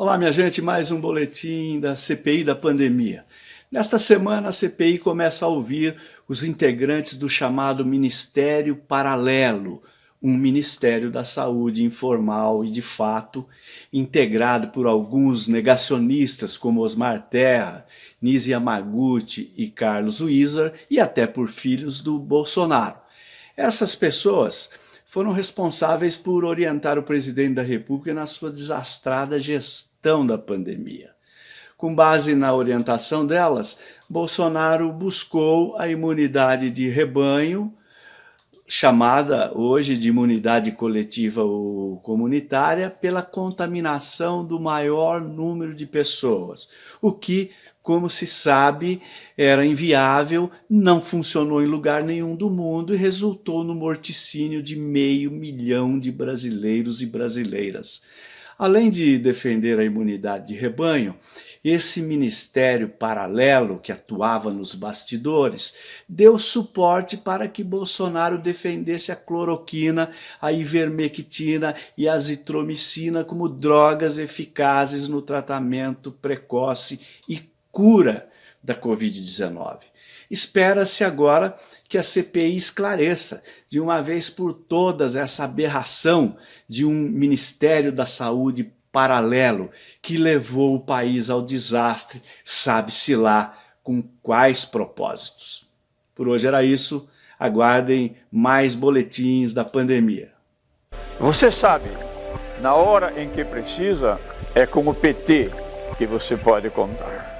Olá, minha gente, mais um boletim da CPI da pandemia. Nesta semana, a CPI começa a ouvir os integrantes do chamado Ministério Paralelo, um Ministério da Saúde informal e de fato, integrado por alguns negacionistas como Osmar Terra, Nisi Yamaguchi e Carlos Wieser, e até por filhos do Bolsonaro. Essas pessoas foram responsáveis por orientar o presidente da República na sua desastrada gestão da pandemia. Com base na orientação delas, Bolsonaro buscou a imunidade de rebanho, chamada hoje de imunidade coletiva ou comunitária, pela contaminação do maior número de pessoas, o que, como se sabe, era inviável, não funcionou em lugar nenhum do mundo e resultou no morticínio de meio milhão de brasileiros e brasileiras. Além de defender a imunidade de rebanho, esse ministério paralelo que atuava nos bastidores deu suporte para que Bolsonaro defendesse a cloroquina, a ivermectina e a azitromicina como drogas eficazes no tratamento precoce e cura da Covid-19. Espera-se agora que a CPI esclareça de uma vez por todas essa aberração de um Ministério da Saúde paralelo que levou o país ao desastre, sabe-se lá com quais propósitos. Por hoje era isso, aguardem mais boletins da pandemia. Você sabe, na hora em que precisa, é com o PT que você pode contar.